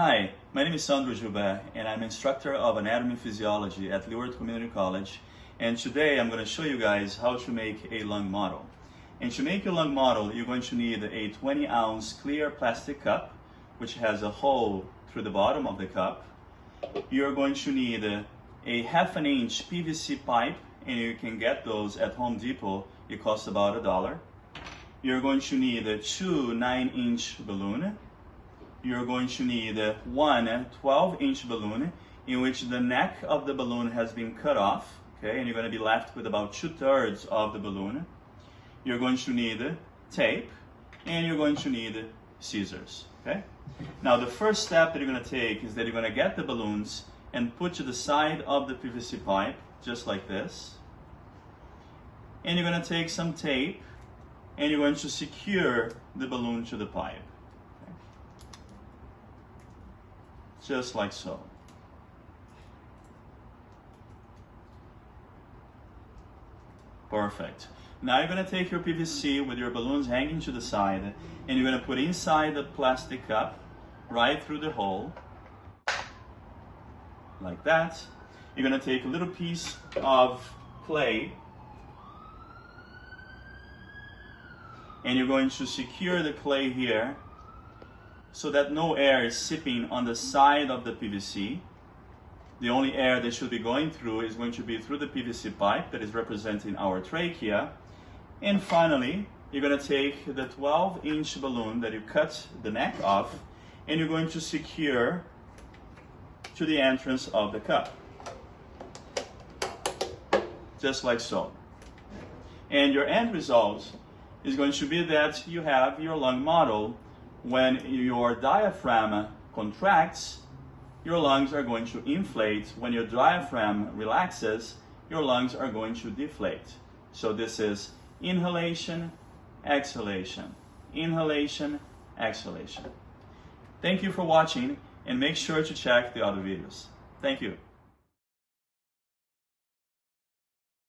Hi, my name is Sandro Joubert and I'm instructor of anatomy and physiology at Leeward Community College and today I'm going to show you guys how to make a lung model. And to make a lung model you're going to need a 20 ounce clear plastic cup which has a hole through the bottom of the cup. You're going to need a, a half an inch PVC pipe and you can get those at Home Depot. It costs about a dollar. You're going to need a two 9 inch balloon you're going to need one 12 inch balloon in which the neck of the balloon has been cut off, okay, and you're going to be left with about two thirds of the balloon. You're going to need tape and you're going to need scissors, okay? Now the first step that you're going to take is that you're going to get the balloons and put to the side of the PVC pipe, just like this. And you're going to take some tape and you're going to secure the balloon to the pipe. Just like so. Perfect. Now you're going to take your PVC with your balloons hanging to the side and you're going to put inside the plastic cup right through the hole like that. You're going to take a little piece of clay and you're going to secure the clay here so that no air is sipping on the side of the PVC. The only air that should be going through is going to be through the PVC pipe that is representing our trachea. And finally, you're going to take the 12 inch balloon that you cut the neck off and you're going to secure to the entrance of the cup. Just like so. And your end result is going to be that you have your lung model when your diaphragm contracts, your lungs are going to inflate. When your diaphragm relaxes, your lungs are going to deflate. So this is inhalation, exhalation, inhalation, exhalation. Thank you for watching and make sure to check the other videos. Thank you.